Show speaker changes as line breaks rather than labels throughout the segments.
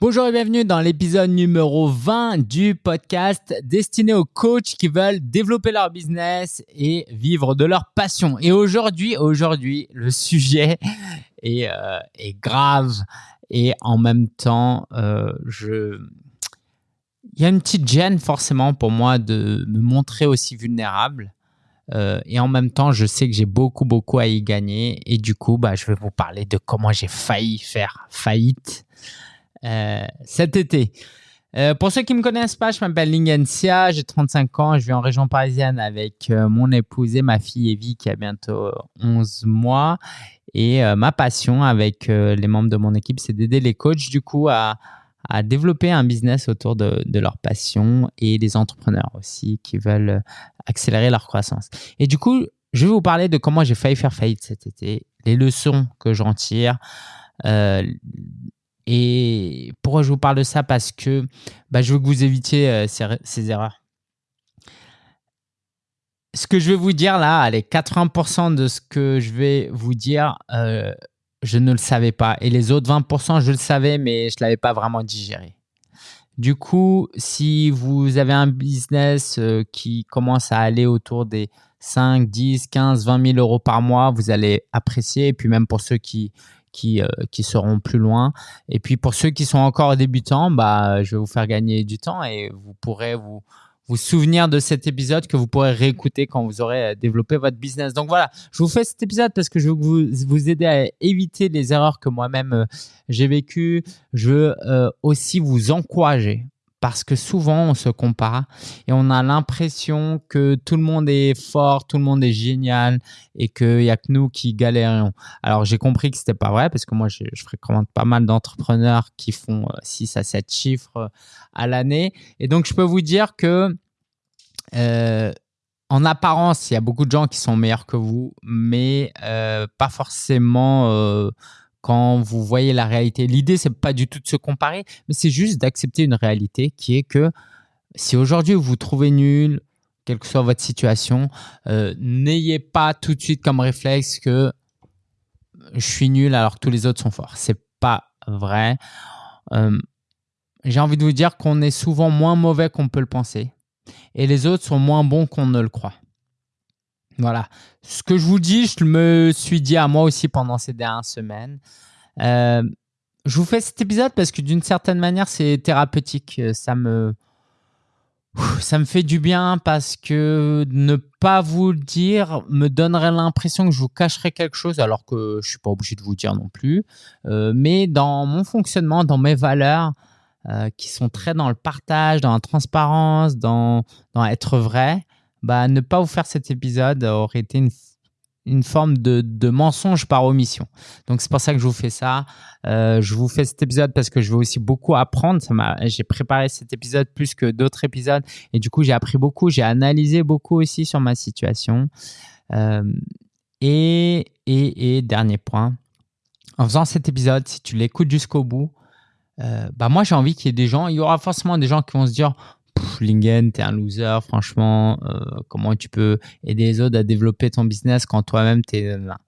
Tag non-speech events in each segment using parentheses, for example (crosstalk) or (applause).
Bonjour et bienvenue dans l'épisode numéro 20 du podcast destiné aux coachs qui veulent développer leur business et vivre de leur passion. Et aujourd'hui, aujourd'hui, le sujet est, euh, grave et en même temps, euh, il y a une petite gêne forcément pour moi de me montrer aussi vulnérable. Euh, et en même temps, je sais que j'ai beaucoup, beaucoup à y gagner. Et du coup, bah, je vais vous parler de comment j'ai failli faire faillite euh, cet été. Euh, pour ceux qui ne me connaissent pas, je m'appelle Lingencia, j'ai 35 ans, je vis en région parisienne avec euh, mon épouse et ma fille Evie qui a bientôt 11 mois. Et ma passion avec les membres de mon équipe, c'est d'aider les coachs du coup à, développer un business autour de, de, leur passion et les entrepreneurs aussi qui veulent accélérer leur croissance. Et du coup, je vais vous parler de comment j'ai failli faire faillite cet été, les leçons que j'en tire, euh, et pourquoi je vous parle de ça? Parce que bah, je veux que vous évitiez euh, ces, erreurs. Ce que je vais vous dire là, allez, 80% de ce que je vais vous dire, euh, je ne le savais pas. Et les autres 20%, je le savais, mais je ne l'avais pas vraiment digéré. Du coup, si vous avez un business euh, qui commence à aller autour des 5, 10, 15, 20 000 euros par mois, vous allez apprécier. Et puis même pour ceux qui, qui, euh, qui seront plus loin. Et puis pour ceux qui sont encore débutants, bah, je vais vous faire gagner du temps et vous pourrez vous, vous souvenir de cet épisode que vous pourrez réécouter quand vous aurez euh, développé votre business. Donc voilà, je vous fais cet épisode parce que je veux vous, vous aider à éviter les erreurs que moi-même euh, j'ai vécues. Je veux aussi vous encourager parce que souvent on se compare et on a l'impression que tout le monde est fort, tout le monde est génial et qu'il n'y a que nous qui galérions. Alors j'ai compris que c'était pas vrai parce que moi je, fréquente pas mal d'entrepreneurs qui font 6 euh, à 7 chiffres euh, à l'année et donc je peux vous dire que euh, en apparence, il y a beaucoup de gens qui sont meilleurs que vous, mais pas forcément quand vous voyez la réalité. L'idée, c'est pas du tout de se comparer, mais c'est juste d'accepter une réalité qui est que si aujourd'hui vous vous trouvez nul, quelle que soit votre situation, euh, n'ayez pas tout de suite comme réflexe que je suis nul alors que tous les autres sont forts. C'est pas vrai. Euh, j'ai envie de vous dire qu'on est souvent moins mauvais qu'on peut le penser et les autres sont moins bons qu'on ne le croit. Voilà. Ce que je vous dis, je me suis dit à moi aussi pendant ces dernières semaines. Euh, je vous fais cet épisode parce que d'une certaine manière, c'est thérapeutique. Ça me, ça me fait du bien parce que ne pas vous le dire me donnerait l'impression que je vous cacherais quelque chose alors que je suis pas obligé de vous dire non plus. Euh, mais dans mon fonctionnement, dans mes valeurs, euh, qui sont très dans le partage, dans la transparence, dans, dans être vrai, bah, ne pas vous faire cet épisode aurait été une, forme de, de, mensonge par omission. Donc c'est pour ça que je vous fais ça. Euh, je vous fais cet épisode parce que je veux aussi beaucoup apprendre. J'ai préparé cet épisode plus que d'autres épisodes et du coup j'ai appris beaucoup. J'ai analysé beaucoup aussi sur ma situation. Euh, et, et, et, dernier point, en faisant cet épisode, si tu l'écoutes jusqu'au bout, euh, bah moi j'ai envie qu'il y ait des gens, il y aura forcément des gens qui vont se dire Lingen, t'es un loser, franchement, euh, comment tu peux aider les autres à développer ton business quand toi-même t'es là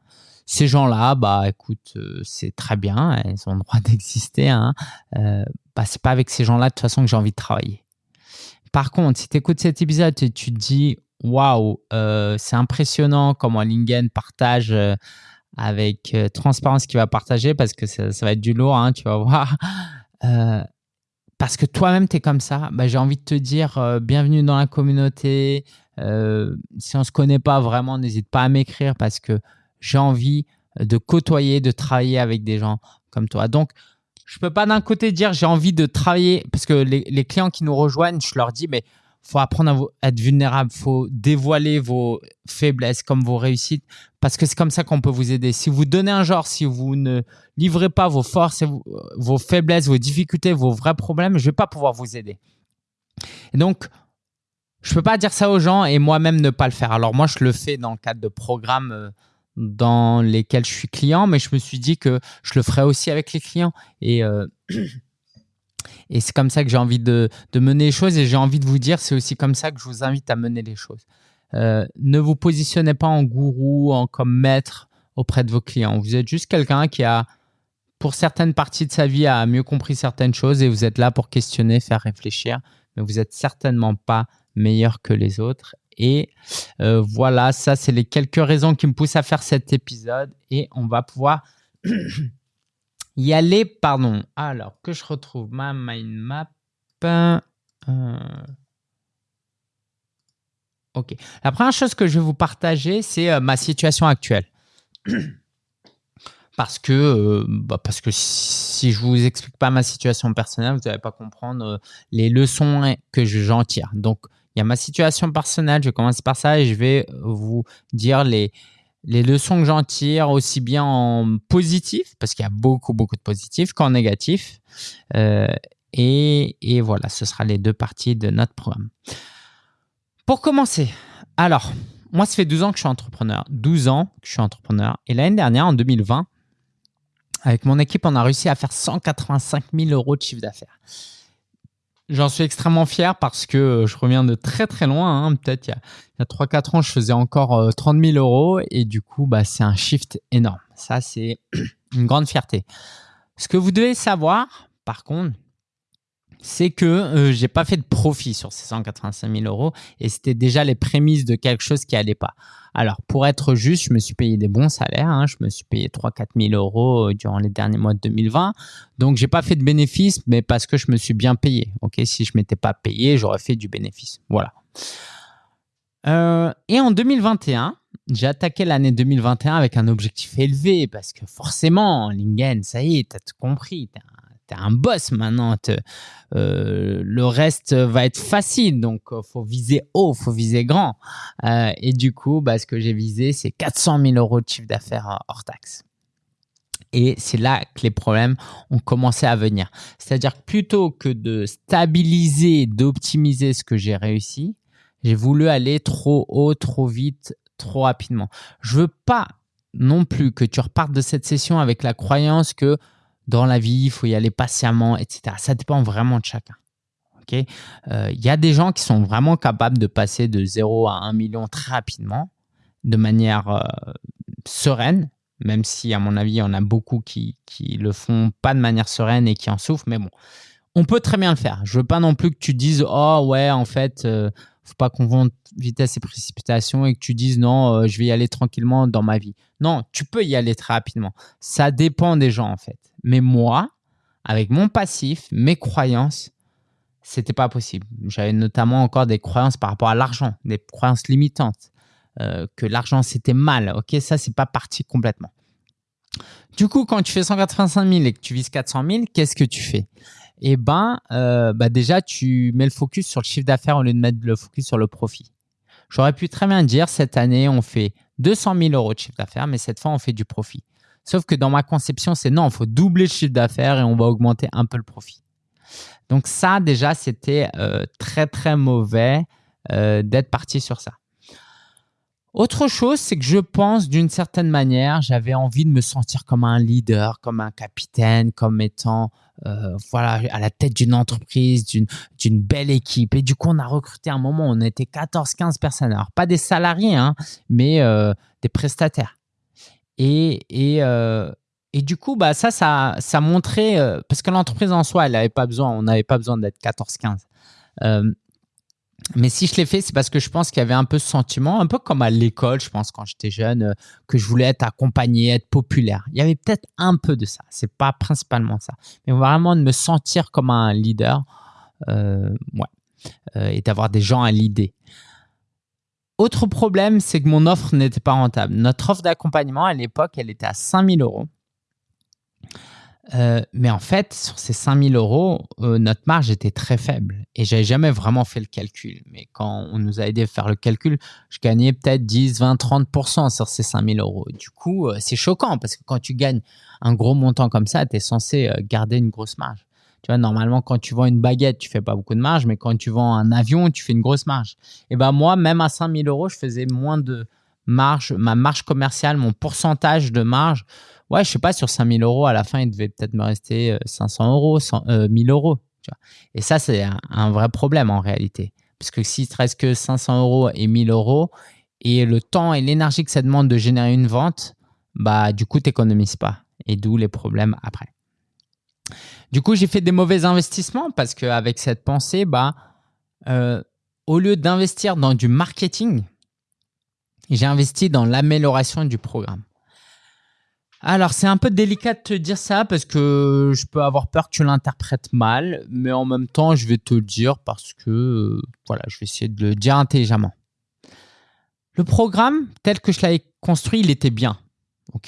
Ces gens-là, bah écoute, euh, c'est très bien, ils ont le droit (laughs) d'exister. Hein. Euh, bah, c'est pas avec ces gens-là de toute façon que j'ai envie de travailler. Par contre, si tu écoutes cet épisode et tu te dis, waouh, c'est impressionnant comment Lingen partage avec transparence qu'il va partager parce que ça, va être du lourd, hein, tu vas voir parce que toi-même, tu es comme ça, bah, j'ai envie de te dire euh, bienvenue dans la communauté. Euh, si on ne se connaît pas vraiment, n'hésite pas à m'écrire parce que j'ai envie de côtoyer, de travailler avec des gens comme toi. Donc, je ne peux pas d'un côté dire j'ai envie de travailler parce que les, les, clients qui nous rejoignent, je leur dis mais faut apprendre à, être vulnérable, faut dévoiler vos faiblesses comme vos réussites, parce que c'est comme ça qu'on peut vous aider. Si vous donnez un genre, si vous ne livrez pas vos forces, vos faiblesses, vos difficultés, vos vrais problèmes, je vais pas pouvoir vous aider. Donc, je peux pas dire ça aux gens et moi-même ne pas le faire. Alors moi, je le fais dans le cadre de programmes euh, dans lesquels je suis client, mais je me suis dit que je le ferai aussi avec les clients. Et euh, (clears throat) Et c'est comme ça que j'ai envie de, mener les choses et j'ai envie de vous dire, c'est aussi comme ça que je vous invite à mener les choses. Euh, ne vous positionnez pas en gourou, en comme maître auprès de vos clients. Vous êtes juste quelqu'un qui a pour certaines parties de sa vie, a mieux compris certaines choses et vous êtes là pour questionner, faire réfléchir, mais vous n'êtes certainement pas meilleur que les autres. Et euh, voilà, ça, c'est les quelques raisons qui me poussent à faire cet épisode et on va pouvoir (clears throat) y aller. Pardon. Alors, que je retrouve? Ma mind map. Euh, ok. La première chose que je vais vous partager, c'est euh, ma situation actuelle. (clears throat) parce que, euh, bah, parce que si je vous explique pas ma situation personnelle, vous n'allez pas comprendre les leçons que j'en tire. Donc, il y a ma situation personnelle, je vais commencer par ça et je vais vous dire les, les leçons que j'en tire aussi bien en positif, parce qu'il y a beaucoup, beaucoup de positifs, qu'en négatif. Et, voilà, ce sera les deux parties de notre programme. Pour commencer, alors, moi, ça fait 12 ans que je suis entrepreneur. 12 ans que je suis entrepreneur. Et l'année dernière, en 2020, avec mon équipe, on a réussi à faire 185 000 euros de chiffre d'affaires. J'en suis extrêmement fier parce que je reviens de très très loin. Hein. Peut-être il y a, 3-4 ans, je faisais encore 30 euh, 000 euros et du coup, bah, c'est un shift énorme. Ça, c'est (clears throat) une grande fierté. Ce que vous devez savoir, par contre, c'est que euh, j'ai pas fait de profit sur ces 185 000 euros et c'était déjà les prémices de quelque chose qui allait pas. Alors, pour être juste, je me suis payé des bons salaires. Hein. je me suis payé 3-4 000 euros euh, durant les derniers mois de 2020. Donc, j'ai pas fait de bénéfice, mais parce que je me suis bien payé. Ok, si je m'étais pas payé, j'aurais fait du bénéfice. Voilà. Euh, et en 2021, j'ai attaqué l'année 2021 avec un objectif élevé parce que forcément, Lingen, ça y est, tu as tout compris un boss maintenant. Euh, le reste va être facile. Donc, euh, faut viser haut, faut viser grand. Euh, et du coup, bah, ce que j'ai visé, c'est 400 000 euros de chiffre d'affaires hors taxe. Et c'est là que les problèmes ont commencé à venir. C'est-à-dire que plutôt que de stabiliser, d'optimiser ce que j'ai réussi, j'ai voulu aller trop haut, trop vite, trop rapidement. Je veux pas non plus que tu repartes de cette session avec la croyance que dans la vie, il faut y aller patiemment, etc. Ça dépend vraiment de chacun. Euh, il y a des gens qui sont vraiment capables de passer de 0 à 1 million très rapidement, de manière euh, sereine, même si, à mon avis, en a beaucoup qui ne le font pas de manière sereine et qui en souffrent. Mais bon, on peut très bien le faire. Je veux pas non plus que tu dises oh ouais en fait euh, faut pas qu'on vende vitesse et précipitation et que tu dises non je vais y aller tranquillement dans ma vie. Non, tu peux y aller très rapidement. Ça dépend des gens en fait. Mais moi, avec mon passif, mes croyances, c'était pas possible. J'avais notamment encore des croyances par rapport à l'argent, des croyances limitantes, euh, que l'argent c'était mal. Ok, ça c'est pas parti complètement. Du coup, quand tu fais 185 000 et que tu vises 400 000, qu'est-ce que tu fais? Eh ben, euh, bah déjà, tu mets le focus sur le chiffre d'affaires au lieu de mettre le focus sur le profit. J'aurais pu très bien dire cette année, on fait 200 000 euros de chiffre d'affaires, mais cette fois, on fait du profit. Sauf que dans ma conception, c'est non, il faut doubler le chiffre d'affaires et on va augmenter un peu le profit. Donc ça, déjà, c'était euh, très, très mauvais euh, d'être parti sur ça. Autre chose, c'est que je pense d'une certaine manière, j'avais envie de me sentir comme un leader, comme un capitaine, comme étant euh, voilà, à la tête d'une entreprise, d'une belle équipe. Et du coup, on a recruté un moment, on était 14-15 personnes. Alors, pas des salariés, hein, mais des prestataires. Et, euh, et, du coup, bah, ça, ça, ça montrait, euh, parce que l'entreprise en soi, elle n'avait pas besoin, on n'avait pas besoin d'être 14-15. Euh, mais si je l'ai fait, c'est parce que je pense qu'il y avait un peu ce sentiment, un peu comme à l'école, je pense, quand j'étais jeune, que je voulais être accompagné, être populaire. Il y avait peut-être un peu de ça. C'est pas principalement ça. Mais vraiment de me sentir comme un leader, ouais, et d'avoir des gens à l'idée. Autre problème, c'est que mon offre n'était pas rentable. Notre offre d'accompagnement, à l'époque, elle était à 5000 euros. Euh, mais en fait, sur ces 5000 euros, euh, notre marge était très faible. Et j'avais jamais vraiment fait le calcul. Mais quand on nous a aidé à faire le calcul, je gagnais peut-être 10, 20, 30% sur ces 5000 euros. Du coup, euh, c'est choquant parce que quand tu gagnes un gros montant comme ça, tu es censé garder une grosse marge. Tu vois, normalement, quand tu vends une baguette, tu fais pas beaucoup de marge, mais quand tu vends un avion, tu fais une grosse marge. Et ben moi, même à 5000 euros, je faisais moins de marge. Ma marge commerciale, mon pourcentage de marge, ouais, je sais pas, sur 5000 euros, à la fin, il devait peut-être me rester 500 euh, euros, 1000 euros. Tu vois. Et ça, c'est un, vrai problème en réalité. Parce que s'il te reste que 500 euros et 1000 euros, et le temps et l'énergie que ça demande de générer une vente, bah du coup, tu n'économises pas. et d'où les problèmes après. Du coup, j'ai fait des mauvais investissements parce qu'avec cette pensée, bah, euh, au lieu d'investir dans du marketing, j'ai investi dans l'amélioration du programme. Alors, c'est un peu délicat de te dire ça parce que je peux avoir peur que tu l'interprètes mal, mais en même temps, je vais te le dire parce que, euh, voilà, je vais essayer de le dire intelligemment. Le programme, tel que je l'avais construit, il était bien.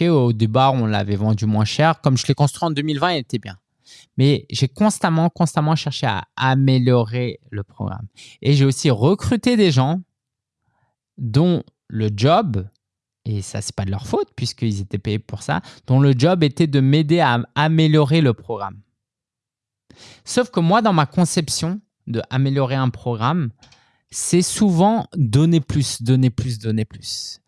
Au départ, on l'avait vendu moins cher. Comme je l'ai construit en 2020, il était bien. Mais j'ai constamment, constamment cherché à améliorer le programme. Et j'ai aussi recruté des gens dont le job, et ça, c'est pas de leur faute puisqu'ils étaient payés pour ça, dont le job était de m'aider à améliorer le programme. Sauf que moi, dans ma conception de améliorer un programme, c'est souvent donner plus, donner plus, donner plus.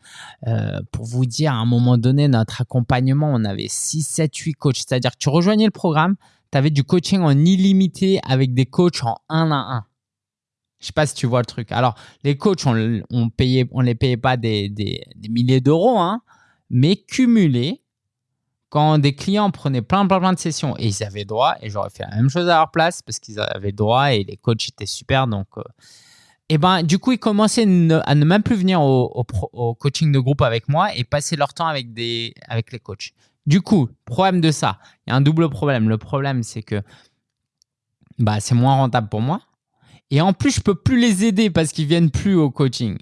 Euh, pour vous dire, à un moment donné, notre accompagnement, on avait 6, 7, 8 coachs. C'est-à-dire que tu rejoignais le programme, tu avais du coaching en illimité avec des coachs en 1 à 1. Je sais pas si tu vois le truc. Alors, les coachs, on, on on les payait pas des, des, milliers d'euros, hein, mais cumulés, quand des clients prenaient plein, plein, plein de sessions et ils avaient droit, et j'aurais fait la même chose à leur place parce qu'ils avaient droit et les coachs étaient super, donc euh, et ben du coup ils commençaient à ne même plus venir au, coaching de groupe avec moi et passer leur temps avec des avec les coachs. Du coup, problème de ça, il y a un double problème. Le problème c'est que bah c'est moins rentable pour moi et en plus je peux plus les aider parce qu'ils viennent plus au coaching.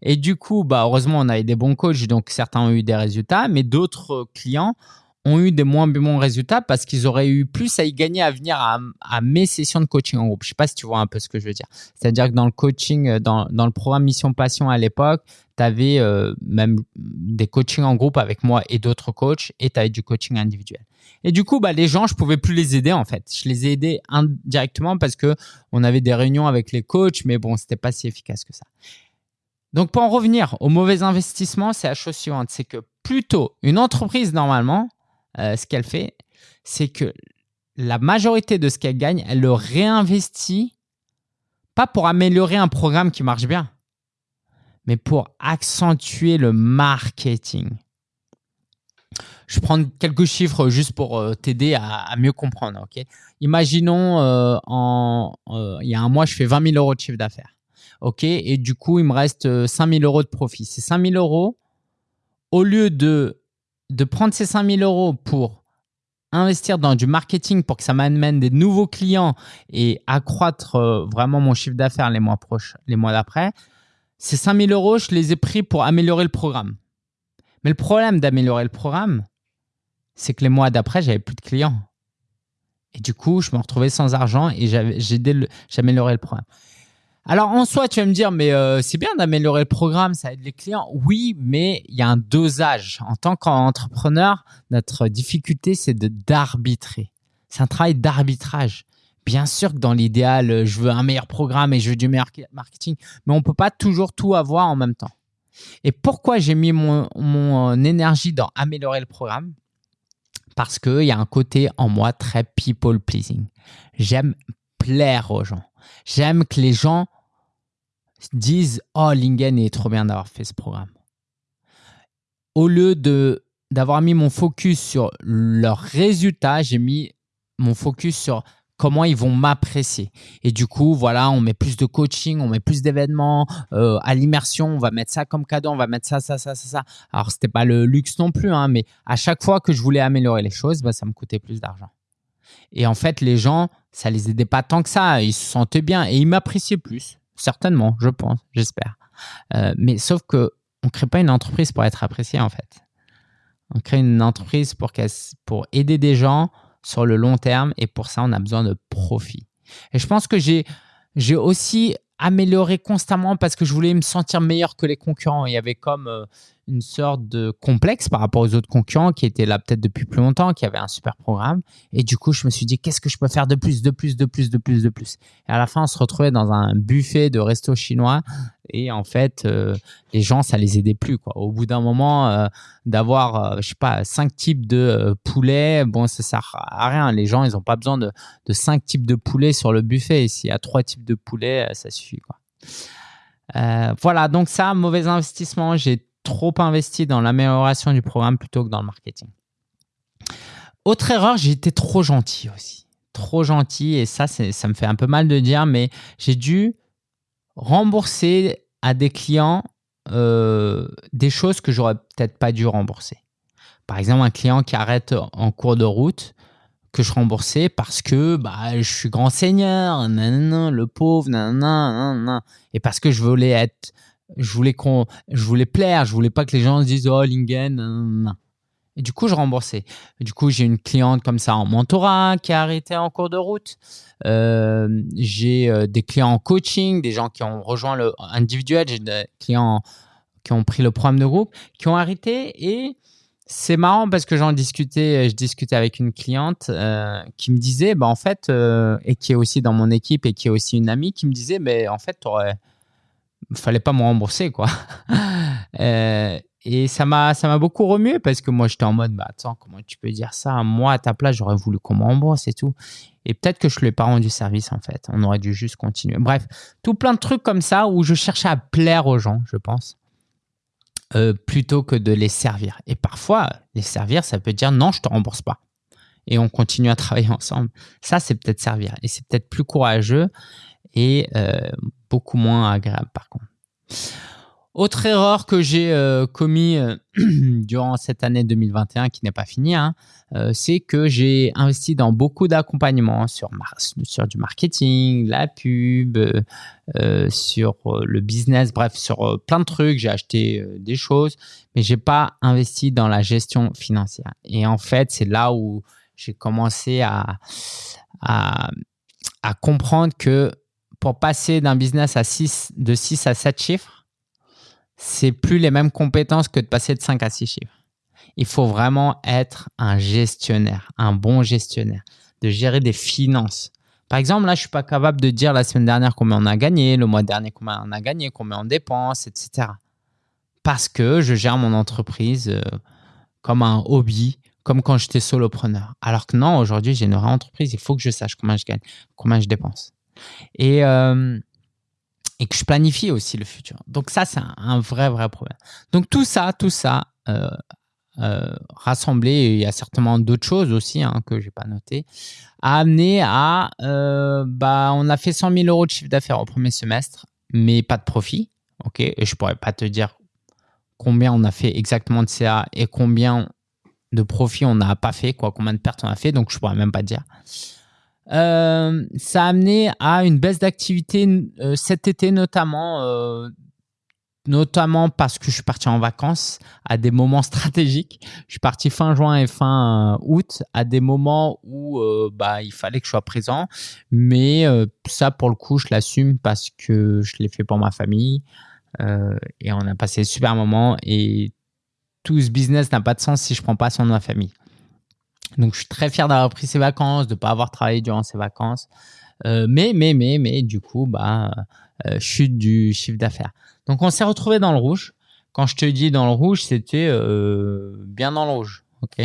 Et du coup, bah heureusement on avait des bons coachs donc certains ont eu des résultats, mais d'autres clients ont eu des moins bons résultats parce qu'ils auraient eu plus à y gagner à venir à, mes sessions de coaching en groupe. Je sais pas si tu vois un peu ce que je veux dire. C'est-à-dire que dans le coaching, euh, dans, dans le programme Mission Passion à l'époque, tu avais euh, même des coachings en groupe avec moi et d'autres coachs et tu avais du coaching individuel. Et du coup, bah, les gens, je pouvais plus les aider en fait. Je les ai aidés indirectement parce que on avait des réunions avec les coachs, mais bon, c'était pas si efficace que ça. Donc, pour en revenir au mauvais investissement, c'est la chose suivante, c'est que plutôt une entreprise normalement, euh, ce qu'elle fait, c'est que la majorité de ce qu'elle gagne, elle le réinvestit, pas pour améliorer un programme qui marche bien, mais pour accentuer le marketing. Je prends quelques chiffres juste pour euh, t'aider à, mieux comprendre. Imaginons, euh, il y a un mois, je fais 20 000 euros de chiffre d'affaires. Et du coup, il me reste 5 000 euros de profit. Ces 5 000 euros, au lieu de de prendre ces 5000 euros pour investir dans du marketing pour que ça m'amène des nouveaux clients et accroître euh, vraiment mon chiffre d'affaires les mois proches, les mois d'après, ces 5000 euros, je les ai pris pour améliorer le programme. Mais le problème d'améliorer le programme, c'est que les mois d'après, j'avais plus de clients. Et du coup, je me retrouvais sans argent et j'améliorais le programme. Alors en soi, tu vas me dire, mais euh, c'est bien d'améliorer le programme, ça aide les clients. Oui, mais il y a un dosage. En tant qu'entrepreneur, notre difficulté, c'est d'arbitrer. C'est un travail d'arbitrage. Bien sûr que dans l'idéal, je veux un meilleur programme et je veux du meilleur marketing, mais on ne peut pas toujours tout avoir en même temps. Et pourquoi j'ai mis mon, mon euh, énergie dans améliorer le programme? Parce qu'il y a un côté en moi très people pleasing. J'aime plaire aux gens. J'aime que les gens disent Oh, Lingen est trop bien d'avoir fait ce programme. Au lieu d'avoir mis mon focus sur leurs résultats, j'ai mis mon focus sur comment ils vont m'apprécier. Et du coup, voilà, on met plus de coaching, on met plus d'événements euh, à l'immersion, on va mettre ça comme cadeau, on va mettre ça, ça, ça, ça, ça. Alors, c'était pas le luxe non plus, hein, mais à chaque fois que je voulais améliorer les choses, bah, ça me coûtait plus d'argent. Et en fait, les gens, ça les aidait pas tant que ça. Ils se sentaient bien et ils m'appréciaient plus. Certainement, je pense, j'espère. Euh, mais sauf que on crée pas une entreprise pour être apprécié en fait. On crée une entreprise pour, pour aider des gens sur le long terme et pour ça, on a besoin de profit. Et je pense que j'ai j'ai aussi amélioré constamment parce que je voulais me sentir meilleur que les concurrents. Il y avait comme euh, une sorte de complexe par rapport aux autres concurrents qui étaient là peut-être depuis plus longtemps, qui avaient un super programme. Et du coup, je me suis dit, qu'est-ce que je peux faire de plus, de plus, de plus, de plus, de plus? Et à la fin, on se retrouvait dans un buffet de resto chinois. Et en fait, euh, les gens, ça les aidait plus. Au bout d'un moment, euh, d'avoir, je sais pas, cinq types de poulet, bon, ça sert à rien. Les gens, ils n'ont pas besoin de, cinq types de poulet sur le buffet. Et s'il y a trois types de poulet, ça suffit. Voilà, donc ça, mauvais investissement. J'ai trop investi dans l'amélioration du programme plutôt que dans le marketing. autre erreur, j'ai été trop gentil aussi. Trop gentil et ça, ça me fait un peu mal de dire, mais j'ai dû rembourser à des clients euh, des choses que j'aurais peut-être pas dû rembourser. Par exemple, un client qui arrête en cours de route, que je remboursais parce que bah, je suis grand seigneur, le pauvre, et parce que je voulais être, je voulais je voulais plaire, je voulais pas que les gens se disent oh Lingen, et du coup je remboursais. Du coup j'ai une cliente comme ça en mentorat qui a arrêté en cours de route. Euh, j'ai euh, des clients en coaching, des gens qui ont rejoint le individuel, j'ai des clients qui ont pris le programme de groupe, qui ont arrêté et c'est marrant parce que j'en discutais, je discutais avec une cliente euh, qui me disait, bah en fait, euh, et qui est aussi dans mon équipe et qui est aussi une amie, qui me disait, mais en fait, il fallait pas me rembourser quoi. (laughs) et ça m'a, ça m'a beaucoup remué parce que moi j'étais en mode, bah attends, comment tu peux dire ça? Moi à ta place, j'aurais voulu qu'on me rembourse et tout. Et peut-être que je lui ai pas rendu service en fait. On aurait dû juste continuer. Bref, tout plein de trucs comme ça où je cherchais à plaire aux gens, je pense. Euh, plutôt que de les servir. Et parfois, les servir, ça peut dire non, je te rembourse pas. Et on continue à travailler ensemble. Ça, c'est peut-être servir. Et c'est peut-être plus courageux et euh, beaucoup moins agréable par contre. Autre erreur que j'ai euh, commis euh, (clears throat) durant cette année 2021 qui n'est pas finie, hein, euh, c'est que j'ai investi dans beaucoup d'accompagnement sur, sur du marketing, la pub, sur le business, bref, sur plein de trucs. J'ai acheté des choses, mais j'ai pas investi dans la gestion financière. Et en fait, c'est là où j'ai commencé à, à, à comprendre que pour passer d'un business à 6, de 6 à 7 chiffres, c'est plus les mêmes compétences que de passer de 5 à 6 chiffres. Il faut vraiment être un gestionnaire, un bon gestionnaire, de gérer des finances. Par exemple, là, je suis pas capable de dire la semaine dernière combien on a gagné, le mois dernier combien on a gagné, combien on dépense, etc. Parce que je gère mon entreprise euh, comme un hobby, comme quand j'étais solopreneur. Alors que non, aujourd'hui, j'ai une vraie entreprise. Il faut que je sache combien je gagne, combien je dépense. Et euh, et que je planifie aussi le futur. Donc ça, c'est un, vrai, vrai problème. Donc tout ça, tout ça, euh, euh, rassemblé, il y a certainement d'autres choses aussi hein, que je n'ai pas noté, a amené à, euh, bah, on a fait 100 000 euros de chiffre d'affaires au premier semestre, mais pas de profit. ok? Et je pourrais pas te dire combien on a fait exactement de CA et combien de profit on n'a pas fait, quoi, combien de pertes on a fait, donc je pourrais même pas te dire. Euh, ça a amené à une baisse d'activité euh, cet été notamment, euh, notamment parce que je suis parti en vacances à des moments (laughs) stratégiques. Je suis parti fin juin et fin août à des moments où bah, il fallait que je sois présent. Mais ça, pour le coup, je l'assume parce que je l'ai fait pour ma famille et on a passé de super moments et tout ce business n'a pas de sens si je prends pas soin de ma famille. Donc, je suis très fier d'avoir pris ces vacances, de ne pas avoir travaillé durant ces vacances. Euh, mais, mais, mais, mais, du coup, bah, euh, chute du chiffre d'affaires. Donc, on s'est retrouvé dans le rouge. Quand je te dis dans le rouge, c'était euh, bien dans le rouge. Ok?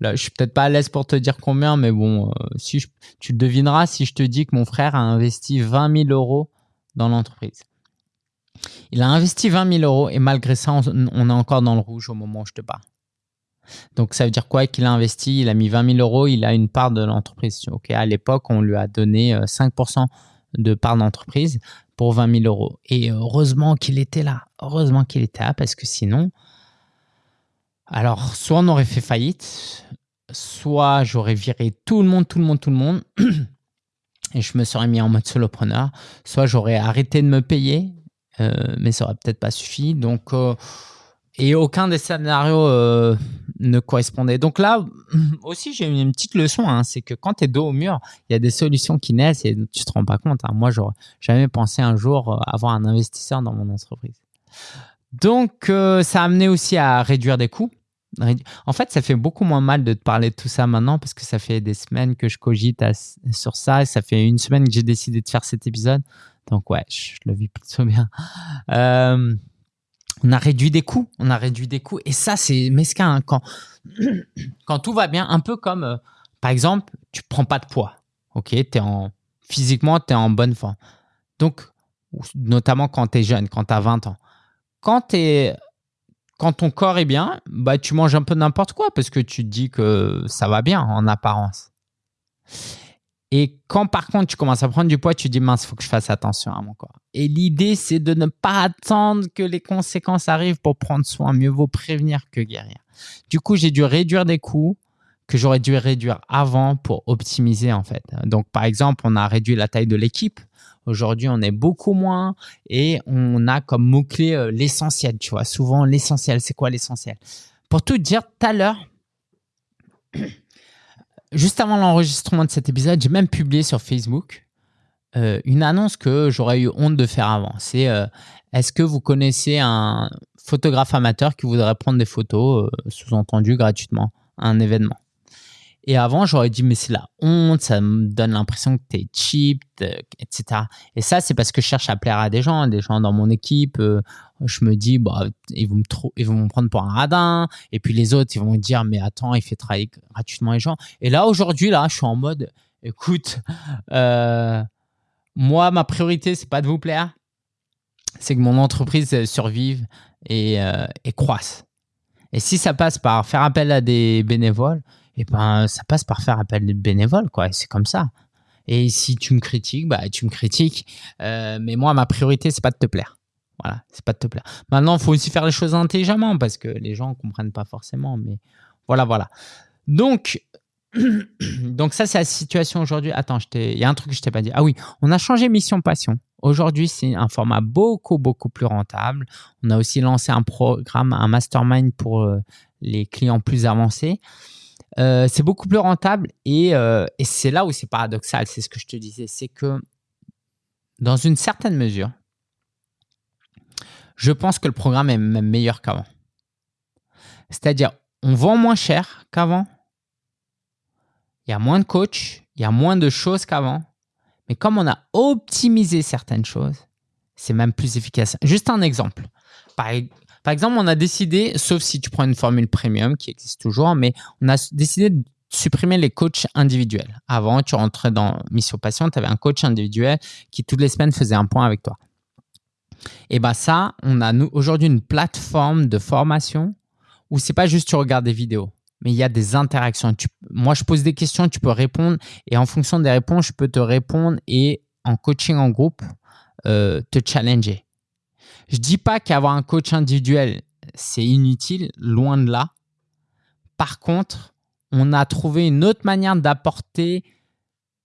Là, je suis peut-être pas à l'aise pour te dire combien, mais bon, si tu le devineras si je te dis que mon frère a investi 20 000 euros dans l'entreprise. Il a investi 20 000 euros et malgré ça, on, on est encore dans le rouge au moment où je te parle. Donc, ça veut dire quoi Qu'il a investi, il a mis 20 000 euros, il a une part de l'entreprise. Ok, à l'époque, on lui a donné 5% euh, de part d'entreprise pour 20 000 euros. Et heureusement qu'il était là. Heureusement qu'il était là parce que sinon, alors, soit on aurait fait faillite, soit j'aurais viré tout le monde, tout le monde, tout le monde. (clears throat) et je me serais mis en mode solopreneur. Soit j'aurais arrêté de me payer, euh, mais ça aurait peut-être pas suffi. Donc, euh, et aucun des scénarios ne correspondait. Donc là (clears throat) aussi, j'ai une petite leçon, hein, c'est que quand tu es dos au mur, il y a des solutions qui naissent et tu te rends pas compte. Hein. Moi, j'aurais jamais pensé un jour euh, avoir un investisseur dans mon entreprise. Donc, euh, ça a amené aussi à réduire des coûts. En fait, ça fait beaucoup moins mal de te parler de tout ça maintenant parce que ça fait des semaines que je cogite sur ça et ça fait une semaine que j'ai décidé de faire cet épisode. Donc ouais, je, le vis plutôt bien. Euh, on a réduit des coûts, on a réduit des coûts. Et ça, c'est mesquin. Hein, quand, (clears throat) tout va bien, un peu comme, euh, par exemple, tu prends pas de poids. Ok, en, physiquement, tu es en bonne forme. Donc, notamment quand tu es jeune, quand tu as 20 ans. Quand quand ton corps est bien, bah, tu manges un peu n'importe quoi parce que tu te dis que ça va bien en apparence. Et quand par contre tu commences à prendre du poids, tu dis mince, il faut que je fasse attention à mon corps. Et l'idée, c'est de ne pas attendre que les conséquences arrivent pour prendre soin. Mieux vaut prévenir que guérir. Du coup, j'ai dû réduire des coûts que j'aurais dû réduire avant pour optimiser en fait. Donc par exemple, on a réduit la taille de l'équipe. Aujourd'hui, on est beaucoup moins et on a comme mot-clé euh, l'essentiel, tu vois. Souvent, l'essentiel, c'est quoi l'essentiel? Pour tout dire, tout à l'heure, juste avant l'enregistrement de cet épisode, j'ai même publié sur Facebook euh, une annonce que j'aurais eu honte de faire avant. C'est euh, est-ce que vous connaissez un photographe amateur qui voudrait prendre des photos, sous-entendu gratuitement, à un événement? Et avant, j'aurais dit, mais c'est la honte, ça me donne l'impression que tu es cheap, etc. Et ça, c'est parce que je cherche à plaire à des gens, des gens dans mon équipe. Euh, je me dis, bah, ils vont me, ils vont me prendre pour un radin. Et puis les autres, ils vont me dire, mais attends, il fait travailler gratuitement les gens. Et là, aujourd'hui, là, je suis en mode, écoute, euh, moi, ma priorité, c'est pas de vous plaire, c'est que mon entreprise survive euh, et croisse. Et si ça passe par faire appel à des bénévoles, et ben ça passe par faire appel de bénévoles, quoi. C'est comme ça. Et si tu me critiques, bah tu me critiques. Euh, mais moi, ma priorité, c'est pas de te plaire. Voilà, c'est pas de te plaire. Maintenant, il faut aussi faire les choses intelligemment parce que les gens comprennent pas forcément. Mais voilà, voilà. Donc, (clears throat) donc ça, c'est la situation aujourd'hui. Attends, il y a un truc que je t'ai pas dit. Ah oui, on a changé mission passion. Aujourd'hui, c'est un format beaucoup, beaucoup plus rentable. On a aussi lancé un programme, un mastermind pour euh, les clients plus avancés. Euh, c'est beaucoup plus rentable euh, et, c'est là où c'est paradoxal, c'est ce que je te disais, c'est que dans une certaine mesure, je pense que le programme est même meilleur qu'avant. C'est-à-dire, on vend moins cher qu'avant, il y a moins de coachs, il y a moins de choses qu'avant, mais comme on a optimisé certaines choses, c'est même plus efficace. Juste un exemple. Par, par exemple, on a décidé, sauf si tu prends une formule premium qui existe toujours, mais on a décidé de supprimer les coachs individuels. Avant, tu rentrais dans Mission Patient, tu avais un coach individuel qui toutes les semaines faisait un point avec toi. Et bien ça, on a aujourd'hui une plateforme de formation où c'est pas juste tu regardes des vidéos, mais il y a des interactions. moi, je pose des questions, tu peux répondre et en fonction des réponses, je peux te répondre et en coaching en groupe, euh, te challenger. Je dis pas qu'avoir un coach individuel, c'est inutile, loin de là. Par contre, on a trouvé une autre manière d'apporter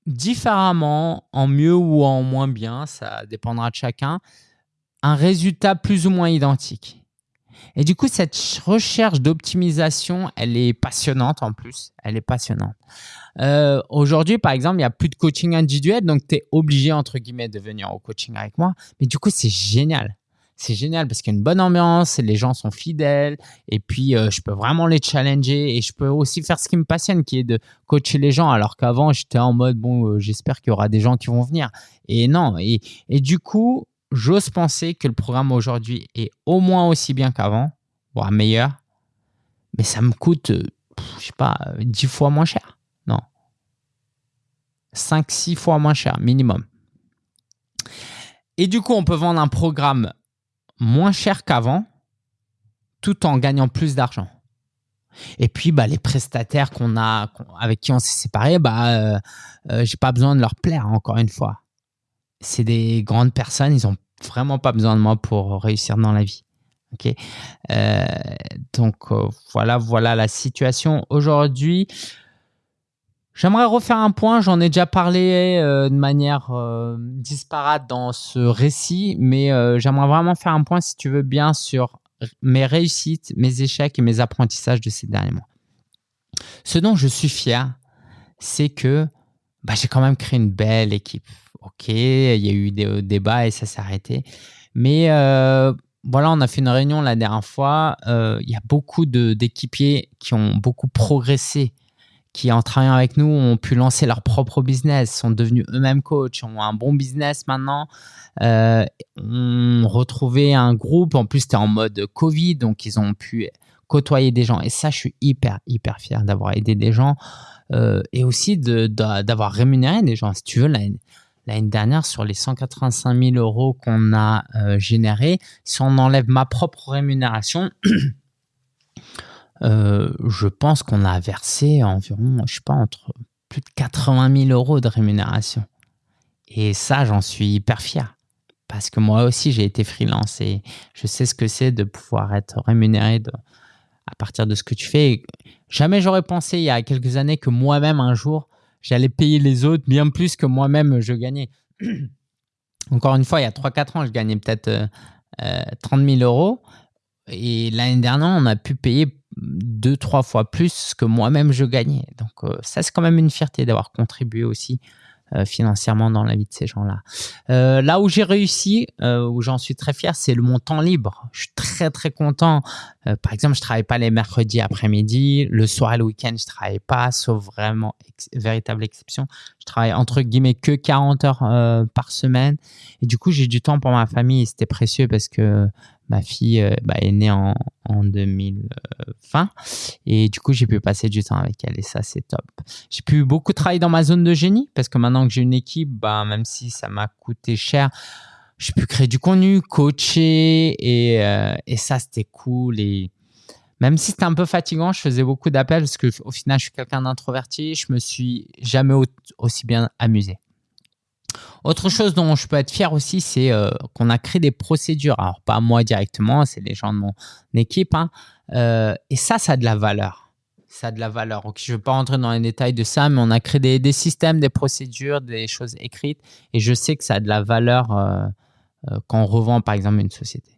différemment, en mieux ou en moins bien, ça dépendra de chacun, un résultat plus ou moins identique. Et du coup, cette recherche d'optimisation, elle est passionnante en plus. Elle est passionnante. Euh, aujourd'hui, par exemple, il n'y a plus de coaching individuel, donc tu es obligé, entre guillemets, de venir au coaching avec moi. Mais du coup, c'est génial c'est génial parce qu'il y a une bonne ambiance, les gens sont fidèles et puis euh, je peux vraiment les challenger et je peux aussi faire ce qui me passionne qui est de coacher les gens. Alors qu'avant j'étais en mode bon euh, j'espère qu'il y aura des gens qui vont venir. Et non et, et du coup j'ose penser que le programme aujourd'hui est au moins aussi bien qu'avant voire meilleur. Mais ça me coûte euh, je sais pas 10 fois moins cher. Non. 5 6 fois moins cher minimum. Et du coup, on peut vendre un programme moins cher qu'avant, tout en gagnant plus d'argent. Et puis, bah, les prestataires qu'on a, avec qui on s'est séparés, bah, euh, euh, j'ai pas besoin de leur plaire, encore une fois. C'est des grandes personnes, ils ont vraiment pas besoin de moi pour réussir dans la vie. Ok, euh, donc voilà, voilà la situation aujourd'hui. J'aimerais refaire un point, j'en ai déjà parlé euh, de manière euh, disparate dans ce récit, mais euh, j'aimerais vraiment faire un point, si tu veux bien, sur mes réussites, mes échecs et mes apprentissages de ces derniers mois. Ce dont je suis fier, c'est que bah, j'ai quand même créé une belle équipe. Ok, il y a eu des débats et ça s'est arrêté. Mais voilà, on a fait une réunion la dernière fois. Il y a beaucoup d'équipiers qui ont beaucoup progressé qui, en travaillant avec nous, ont pu lancer leur propre business, sont devenus eux-mêmes coachs, ont un bon business maintenant, euh, ont retrouvé un groupe. En plus, c'était en mode Covid, donc ils ont pu côtoyer des gens. Et ça, je suis hyper, hyper fier d'avoir aidé des gens euh, et aussi d'avoir rémunéré des gens. Si tu veux, l'année dernière, sur les 185 000 euros qu'on a euh, générés, si on enlève ma propre rémunération, (clears throat) je pense qu'on a versé environ, je sais pas, entre plus de 80 000 euros de rémunération. Et ça, j'en suis hyper fier. Parce que moi aussi, j'ai été freelance et je sais ce que c'est de pouvoir être rémunéré à partir de ce que tu fais. Jamais j'aurais pensé il y a quelques années que moi-même, un jour, j'allais payer les autres bien plus que moi-même je gagnais. (clears throat) Encore une fois, il y a 3-4 ans, je gagnais peut-être 30 euh, 000 euh, euros. Et l'année dernière, on a pu payer deux, trois fois plus que moi-même je gagnais. Donc euh, ça, c'est quand même une fierté d'avoir contribué aussi euh, financièrement dans la vie de ces gens-là. Euh, là où j'ai réussi, où j'en suis très fier, c'est le mon temps libre. Je suis très très content. par exemple, je travaille pas les mercredis après-midi, le soir et le week-end, je travaille pas, sauf vraiment véritable exception. Je travaille entre guillemets que 40 heures par semaine, et du coup j'ai du temps pour ma famille. C'était précieux parce que ma fille euh, bah, est née en, en 2020 et du coup j'ai pu passer du temps avec elle. Et ça c'est top. J'ai pu beaucoup travailler dans ma zone de génie parce que maintenant que j'ai une équipe, bah, même si ça m'a coûté cher, j'ai pu créer du contenu, coacher. Et, euh, et ça c'était cool. Et même si c'était un peu fatigant, je faisais beaucoup d'appels parce que au final je suis quelqu'un d'introverti, je me suis jamais aussi bien amusé. Autre chose dont je peux être fier aussi, c'est euh, qu'on a créé des procédures. Alors, pas moi directement, c'est les gens de mon équipe. Hein. Euh, et ça, ça a de la valeur. Ça a de la valeur. je ne vais pas rentrer dans les détails de ça, mais on a créé des, systèmes, des procédures, des choses écrites. Et je sais que ça a de la valeur euh, quand on revend, par exemple, une société.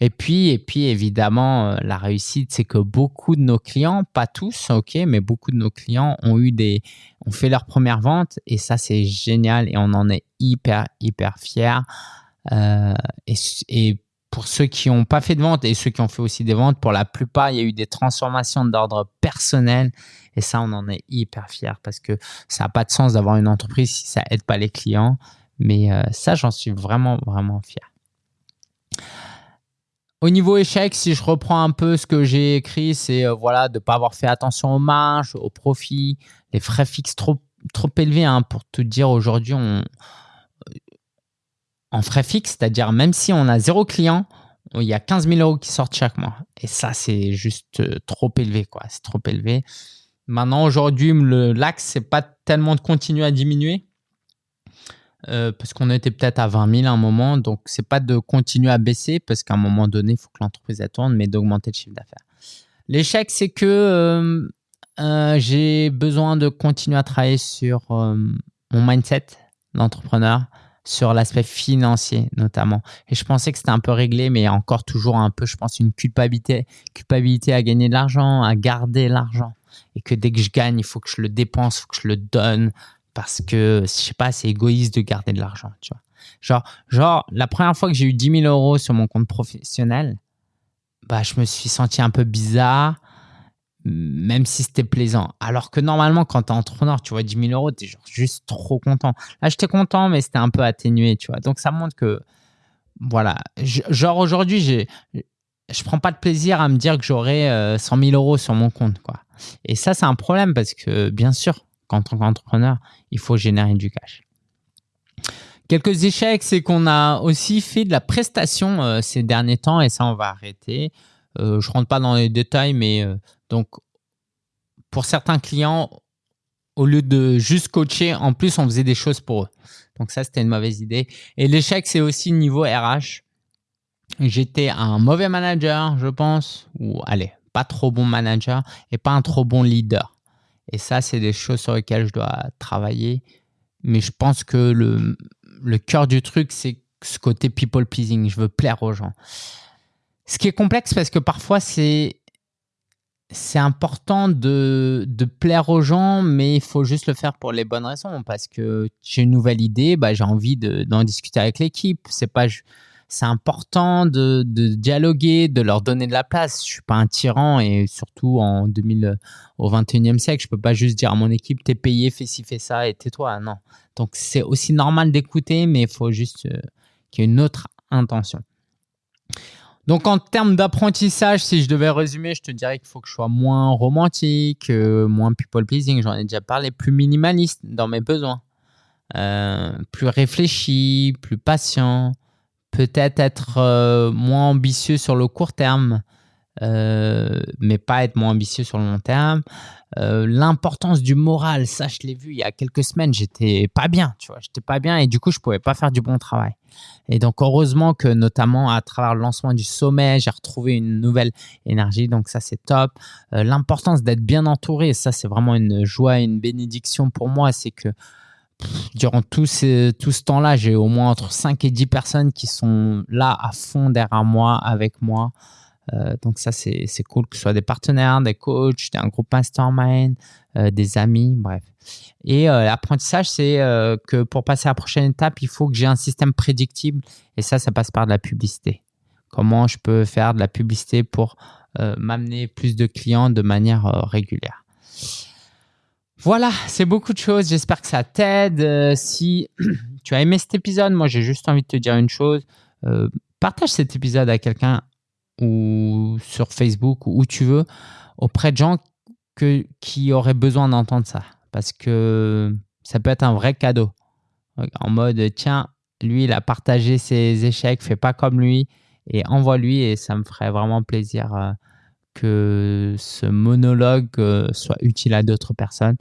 Et puis, et puis évidemment, euh, la réussite, c'est que beaucoup de nos clients, pas tous, ok, mais beaucoup de nos clients ont eu des, ont fait leur première vente et ça, c'est génial et on en est hyper, hyper fiers. Euh, et, pour ceux qui n'ont pas fait de vente et ceux qui ont fait aussi des ventes, pour la plupart, il y a eu des transformations d'ordre personnel et ça, on en est hyper fiers parce que ça n'a pas de sens d'avoir une entreprise si ça aide pas les clients. Mais euh, ça, j'en suis vraiment, vraiment fier. Au niveau échec, si je reprends un peu ce que j'ai écrit, c'est euh, voilà de pas avoir fait attention aux marges, aux profits, les frais fixes trop trop élevés. Hein, pour te dire aujourd'hui, euh, en frais fixes, c'est-à-dire même si on a zéro client, il y a 15 000 euros qui sortent chaque mois. Et ça, c'est juste euh, trop élevé, quoi. C'est trop élevé. Maintenant, aujourd'hui, l'axe, c'est pas tellement de continuer à diminuer, euh, parce qu'on était peut-être à 20 000 à un moment. Donc, c'est pas de continuer à baisser parce qu'à un moment donné, il faut que l'entreprise tourne, mais d'augmenter le chiffre d'affaires. L'échec, c'est que euh, euh, j'ai besoin de continuer à travailler sur mon mindset d'entrepreneur, sur l'aspect financier notamment. Et je pensais que c'était un peu réglé, mais encore toujours un peu, je pense, une culpabilité, culpabilité à gagner de l'argent, à garder l'argent. Et que dès que je gagne, il faut que je le dépense, il faut que je le donne, parce que, je sais pas, c'est égoïste de garder de l'argent, tu vois. Genre, genre, la première fois que j'ai eu 10 000 euros sur mon compte professionnel, bah, je me suis senti un peu bizarre, même si c'était plaisant. Alors que normalement, quand tu es entrepreneur, tu vois 10 000 euros, tu es genre juste trop content. Là, j'étais content, mais c'était un peu atténué, tu vois. Donc, ça montre que, voilà, genre aujourd'hui, j'ai, je prends pas de plaisir à me dire que j'aurai 100 000 euros sur mon compte, quoi. Et ça, c'est un problème parce que, bien sûr, en tant qu'entrepreneur, il faut générer du cash. Quelques échecs, c'est qu'on a aussi fait de la prestation euh, ces derniers temps et ça, on va arrêter. Euh, je ne rentre pas dans les détails, mais euh, donc pour certains clients, au lieu de juste coacher, en plus, on faisait des choses pour eux. Donc ça, c'était une mauvaise idée. Et l'échec, c'est aussi niveau RH. J'étais un mauvais manager, je pense, ou allez, pas trop bon manager et pas un trop bon leader. Et ça, c'est des choses sur lesquelles je dois travailler. Mais je pense que le, cœur du truc, c'est ce côté people pleasing. Je veux plaire aux gens. Ce qui est complexe parce que parfois, c'est c'est important de, de, plaire aux gens, mais il faut juste le faire pour les bonnes raisons. Parce que j'ai une nouvelle idée, bah, j'ai envie d'en discuter avec l'équipe. C'est pas c'est important de, dialoguer, de leur donner de la place. Je suis pas un tyran et surtout en 2000, au 21e siècle, je peux pas juste dire à mon équipe t'es payé, fais ci, fais ça et tais-toi. Non. Donc c'est aussi normal d'écouter, mais il faut juste euh, qu'il y ait une autre intention. Donc en termes d'apprentissage, si je devais résumer, je te dirais qu'il faut que je sois moins romantique, euh, moins people pleasing, j'en ai déjà parlé, plus minimaliste dans mes besoins, euh, plus réfléchi, plus patient, peut-être être, euh, moins ambitieux sur le court terme, mais pas être moins ambitieux sur le long terme. L'importance du moral, ça, je l'ai vu il y a quelques semaines, j'étais pas bien, tu vois, j'étais pas bien et du coup, je pouvais pas faire du bon travail. Et donc, heureusement que notamment à travers le lancement du sommet, j'ai retrouvé une nouvelle énergie. Donc, ça, c'est top. L'importance d'être bien entouré, ça, c'est vraiment une joie une bénédiction pour moi. C'est que durant tout, tout ce temps-là, j'ai au moins entre 5 et 10 personnes qui sont là à fond derrière moi, avec moi. Euh, donc ça, c'est cool que ce soit des partenaires, des coachs, un groupe mastermind, euh, des amis, bref. Et euh, l'apprentissage, c'est que pour passer à la prochaine étape, il faut que j'ai un système prédictible. Et ça, ça passe par de la publicité. Comment je peux faire de la publicité pour m'amener plus de clients de manière régulière. Voilà, c'est beaucoup de choses. J'espère que ça t'aide. Euh, si (clears throat) tu as aimé cet épisode, moi j'ai juste envie de te dire une chose. Euh, partage cet épisode à quelqu'un ou sur Facebook ou où tu veux, auprès de gens qui auraient besoin d'entendre ça. Parce que ça peut être un vrai cadeau. En mode, tiens, lui, il a partagé ses échecs, fais pas comme lui et envoie-lui et ça me ferait vraiment plaisir. Euh, que ce monologue euh, soit utile à d'autres personnes.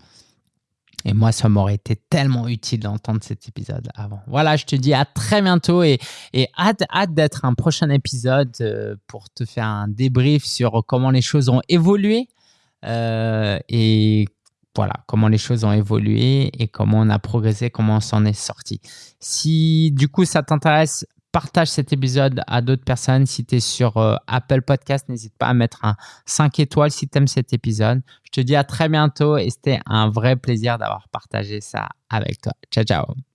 Et moi, ça m'aurait été tellement utile d'entendre cet épisode avant. Voilà, je te dis à très bientôt et, et hâte, hâte d'être un prochain épisode euh, pour te faire un débrief sur comment les choses ont évolué euh, et voilà, comment les choses ont évolué et comment on a progressé, comment on s'en est sorti. Si du coup ça t'intéresse, partage cet épisode à d'autres personnes. Si tu es sur euh, Apple Podcast, n'hésite pas à mettre un 5 étoiles si tu aimes cet épisode. Je te dis à très bientôt et c'était un vrai plaisir d'avoir partagé ça avec toi. Ciao, ciao.